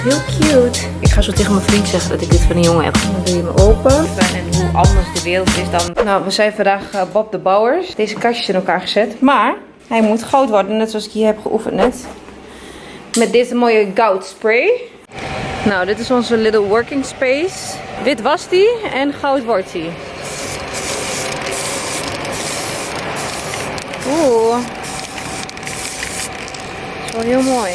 heel cute. Ik ga zo tegen mijn vriend zeggen dat ik dit van een jongen heb. Dan doe je hem open. En hoe anders de wereld is dan... Nou, we zijn vandaag eh, Bob de Bouwers. Deze kastjes in elkaar gezet. Maar hij moet goud worden, net zoals ik hier heb geoefend net. Met deze mooie goud spray. Nou, dit is onze little working space. Wit was die en goud wordt die. Oeh. is wel heel mooi.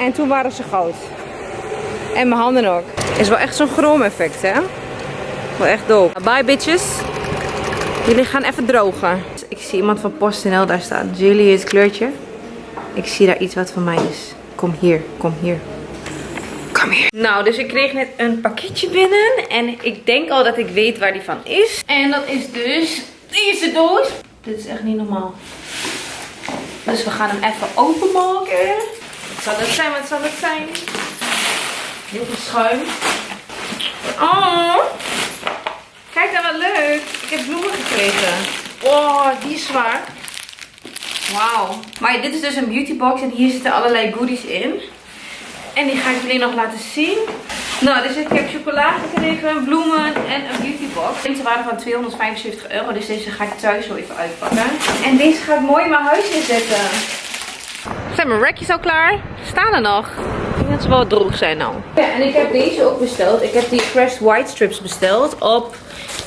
En toen waren ze goud. En mijn handen ook. Is wel echt zo'n chroom effect, hè? Wel echt dope. Bye bitches. Jullie gaan even drogen. Ik zie iemand van PostNL daar staan. Jullie het kleurtje. Ik zie daar iets wat van mij is. Kom hier, kom hier. Kom hier. Nou, dus ik kreeg net een pakketje binnen. En ik denk al dat ik weet waar die van is. En dat is dus deze doos. Dit is echt niet normaal. Dus we gaan hem even openmaken. Wat zal het zijn? Wat zal het zijn? Heel veel schuim. Oh! Kijk dan wat leuk. Ik heb bloemen gekregen. Oh, die zwaar. Wauw. Maar dit is dus een beautybox en hier zitten allerlei goodies in. En die ga ik jullie nog laten zien. Nou, dus ik heb chocolade gekregen, bloemen en een beautybox. Deze waren van 275 euro, dus deze ga ik thuis zo even uitpakken. En deze ga ik mooi in mijn huis inzetten. Zijn mijn rekjes al klaar? Staan er nog? Ik denk dat ze wel droog zijn nou. Ja, en ik heb deze ook besteld. Ik heb die Crest White Strips besteld op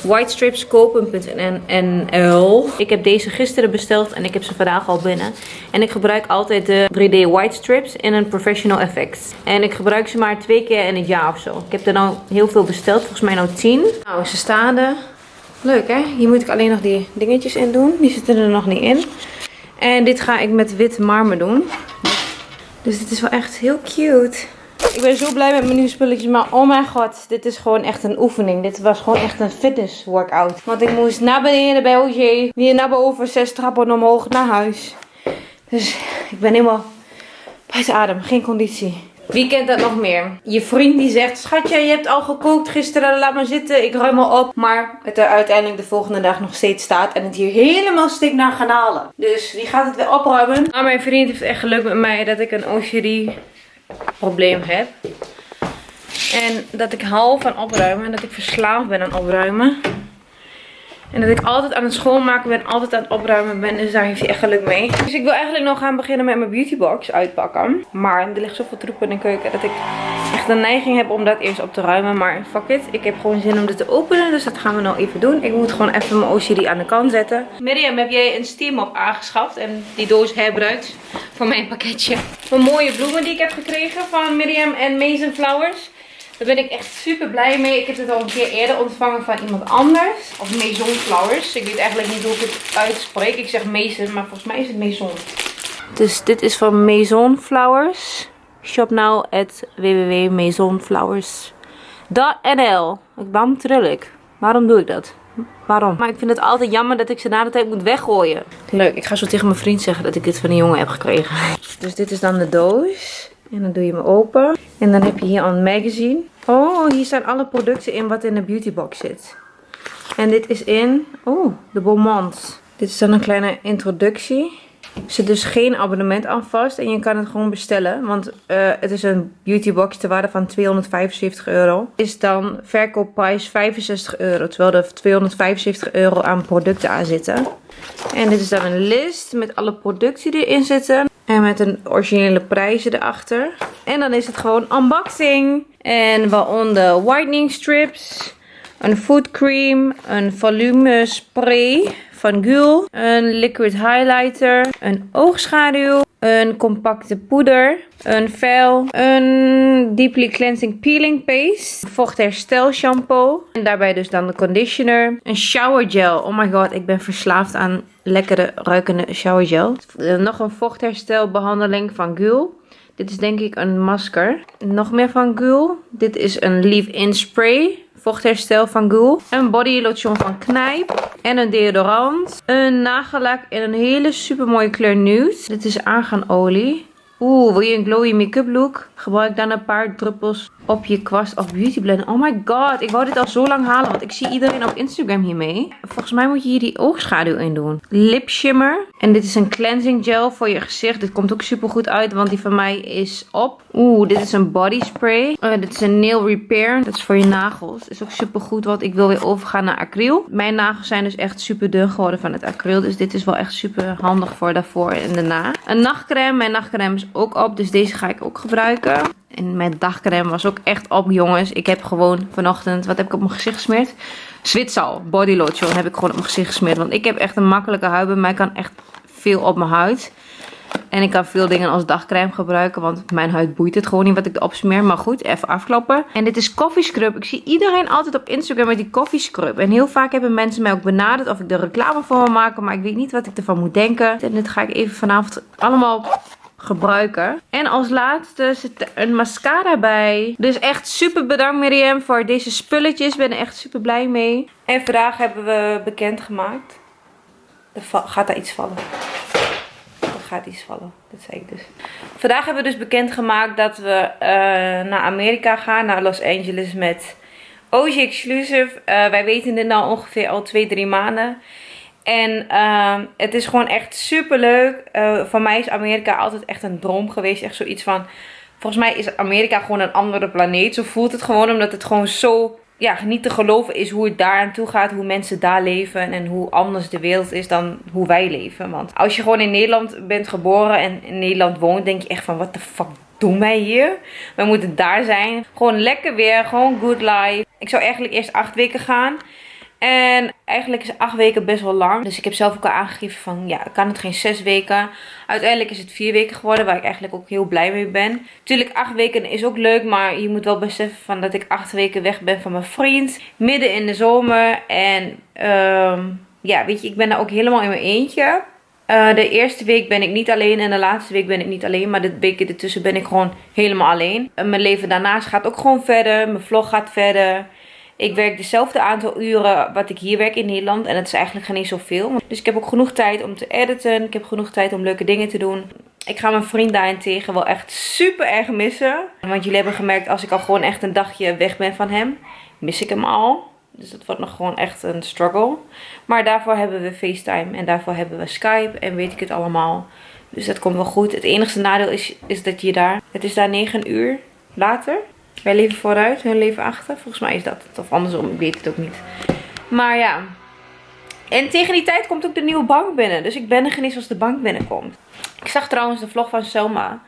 whitestripscopen.nl. Ik heb deze gisteren besteld en ik heb ze vandaag al binnen. En ik gebruik altijd de 3D White Strips in een professional effect. En ik gebruik ze maar twee keer in het jaar of zo. Ik heb er nou heel veel besteld, volgens mij nou 10. Nou, ze staan er. Leuk hè? Hier moet ik alleen nog die dingetjes in doen. Die zitten er nog niet in. En dit ga ik met wit marmer doen. Dus dit is wel echt heel cute. Ik ben zo blij met mijn nieuwe spulletjes. Maar oh mijn god, dit is gewoon echt een oefening. Dit was gewoon echt een fitness workout. Want ik moest naar beneden bij OJ. Weer naar boven, zes trappen omhoog naar huis. Dus ik ben helemaal buiten adem. Geen conditie. Wie kent dat nog meer? Je vriend die zegt, schatje je hebt al gekookt gisteren, laat maar zitten, ik ruim al op. Maar het er uiteindelijk de volgende dag nog steeds staat en het hier helemaal stikt naar garnalen. Dus wie gaat het weer opruimen? Maar mijn vriend heeft echt geluk met mij dat ik een OCD probleem heb. En dat ik hou van opruimen en dat ik verslaafd ben aan opruimen. En dat ik altijd aan het schoonmaken ben, altijd aan het opruimen ben. Dus daar heeft hij echt geluk mee. Dus ik wil eigenlijk nog gaan beginnen met mijn beautybox uitpakken. Maar er ligt zoveel troep in de keuken dat ik echt de neiging heb om dat eerst op te ruimen. Maar fuck it, ik heb gewoon zin om dit te openen. Dus dat gaan we nou even doen. Ik moet gewoon even mijn OCD aan de kant zetten. Miriam, heb jij een steam op aangeschaft en die doos herbruikt voor mijn pakketje. Van mooie bloemen die ik heb gekregen van Miriam en Mason Flowers. Daar ben ik echt super blij mee. Ik heb het al een keer eerder ontvangen van iemand anders. Of Maison Flowers. Ik weet eigenlijk niet hoe ik het uitspreek. Ik zeg Mason, maar volgens mij is het Maison. Dus dit is van Maison Flowers. Shop now at www.maisonflowers.nl Waarom tril ik? Waarom doe ik dat? Waarom? Maar ik vind het altijd jammer dat ik ze na de tijd moet weggooien. Leuk, ik ga zo tegen mijn vriend zeggen dat ik dit van een jongen heb gekregen. Dus dit is dan de doos. En dan doe je hem open. En dan heb je hier een magazine. Oh, hier staan alle producten in wat in de beautybox zit. En dit is in, oh, de Beaumont. Dit is dan een kleine introductie. Zit dus geen abonnement aan vast en je kan het gewoon bestellen. Want uh, het is een beautybox ter waarde van 275 euro. Is dan verkoopprijs 65 euro. Terwijl er 275 euro aan producten aan zitten. En dit is dan een list met alle producten die erin zitten. En met een originele prijzen erachter. En dan is het gewoon unboxing. En waaronder whitening strips. Een food cream. Een volume spray van. Een liquid highlighter. Een oogschaduw. Een compacte poeder. Een vel. Een deeply cleansing peeling paste. Vochtherstel shampoo. En daarbij dus dan de conditioner. Een shower gel. Oh my god, ik ben verslaafd aan lekkere ruikende shower gel. Nog een vochtherstelbehandeling van Gul. Dit is denk ik een masker. Nog meer van Gul. Dit is een leave-in spray vochtherstel van Ghoul. Een body lotion van Knijp. En een deodorant. Een nagellak in een hele super mooie kleur nude. Dit is arganolie. Oeh, wil je een glowy make-up look? Gebruik dan een paar druppels op je kwast of beauty blender. Oh my god, ik wou dit al zo lang halen, want ik zie iedereen op Instagram hiermee. Volgens mij moet je hier die oogschaduw in doen. Lip shimmer. En dit is een cleansing gel voor je gezicht. Dit komt ook super goed uit, want die van mij is op. Oeh, dit is een body spray. Uh, dit is een nail repair. Dat is voor je nagels. Is ook super goed, want ik wil weer overgaan naar acryl. Mijn nagels zijn dus echt super dun geworden van het acryl. Dus dit is wel echt super handig voor daarvoor en daarna. Een nachtcreme. Mijn nachtcreme is ook op, dus deze ga ik ook gebruiken. En mijn dagcreme was ook echt op, jongens. Ik heb gewoon vanochtend, wat heb ik op mijn gezicht gesmeerd? Zwitsal body lotion heb ik gewoon op mijn gezicht gesmeerd. Want ik heb echt een makkelijke huid. Bij mij kan echt veel op mijn huid. En ik kan veel dingen als dagcreme gebruiken. Want mijn huid boeit het gewoon niet wat ik erop smeer. Maar goed, even afkloppen. En dit is coffee scrub. Ik zie iedereen altijd op Instagram met die coffee scrub. En heel vaak hebben mensen mij ook benaderd of ik er reclame voor wil maken. Maar ik weet niet wat ik ervan moet denken. En dit ga ik even vanavond allemaal En als laatste zit een mascara bij. Dus echt super bedankt Miriam voor deze spulletjes. Ik ben er echt super blij mee. En vandaag hebben we bekendgemaakt. Er gaat daar iets vallen. Er gaat iets vallen. Dat zei ik dus. Vandaag hebben we dus bekendgemaakt dat we uh, naar Amerika gaan. Naar Los Angeles met OG Exclusive. Uh, wij weten dit nou ongeveer al 2-3 maanden. En uh, het is gewoon echt super leuk. Uh, voor mij is Amerika altijd echt een droom geweest. Echt zoiets van. Volgens mij is Amerika gewoon een andere planeet. Zo voelt het gewoon. Omdat het gewoon zo. Ja, niet te geloven is hoe het daar aan toe gaat. Hoe mensen daar leven. En hoe anders de wereld is dan hoe wij leven. Want als je gewoon in Nederland bent geboren. En in Nederland woont. Denk je echt van. Wat de fuck doen wij hier? We moeten daar zijn. Gewoon lekker weer. Gewoon good life. Ik zou eigenlijk eerst acht weken gaan. En eigenlijk is acht weken best wel lang. Dus ik heb zelf ook al aangegeven van ja, kan het geen zes weken. Uiteindelijk is het vier weken geworden, waar ik eigenlijk ook heel blij mee ben. Tuurlijk, acht weken is ook leuk, maar je moet wel beseffen van dat ik acht weken weg ben van mijn vriend. Midden in de zomer. En um, ja, weet je, ik ben daar ook helemaal in mijn eentje. Uh, de eerste week ben ik niet alleen en de laatste week ben ik niet alleen. Maar de weken ertussen ben ik gewoon helemaal alleen. Mijn leven daarnaast gaat ook gewoon verder. Mijn vlog gaat verder. Ik werk dezelfde aantal uren wat ik hier werk in Nederland. En dat is eigenlijk geen zoveel. Dus ik heb ook genoeg tijd om te editen. Ik heb genoeg tijd om leuke dingen te doen. Ik ga mijn vriend daarentegen wel echt super erg missen. Want jullie hebben gemerkt als ik al gewoon echt een dagje weg ben van hem. Mis ik hem al. Dus dat wordt nog gewoon echt een struggle. Maar daarvoor hebben we FaceTime. En daarvoor hebben we Skype. En weet ik het allemaal. Dus dat komt wel goed. Het enige nadeel is, is dat je daar... Het is daar 9 uur later. Wij leven vooruit, hun leven achter. Volgens mij is dat. Of andersom, ik weet het ook niet. Maar ja. En tegen die tijd komt ook de nieuwe bank binnen. Dus ik ben er geen eens als de bank binnenkomt. Ik zag trouwens de vlog van Selma.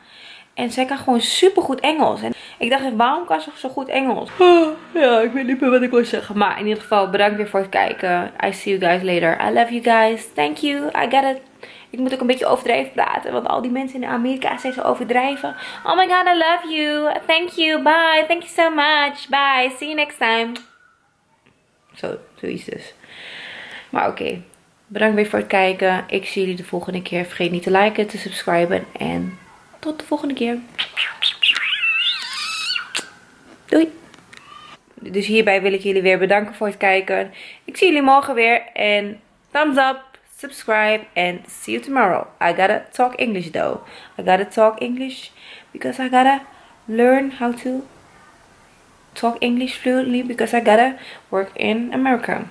En zij kan gewoon super goed Engels. En ik dacht, waarom kan ze zo goed Engels? Ja, ik weet niet meer wat ik wil zeggen. Maar in ieder geval, bedankt weer voor het kijken. I see you guys later. I love you guys. Thank you. I got it. Ik moet ook een beetje overdreven praten. Want al die mensen in Amerika zijn zo overdrijven. Oh my god, I love you. Thank you. Bye. Thank you so much. Bye. See you next time. Zo, zoiets dus. Maar oké. Bedankt weer voor het kijken. Ik zie jullie de volgende keer. Vergeet niet te liken, te subscriben. En tot de volgende keer. Doei. Dus hierbij wil ik jullie weer bedanken voor het kijken. Ik zie jullie morgen weer. En thumbs up subscribe and see you tomorrow i gotta talk english though i gotta talk english because i gotta learn how to talk english fluently because i gotta work in america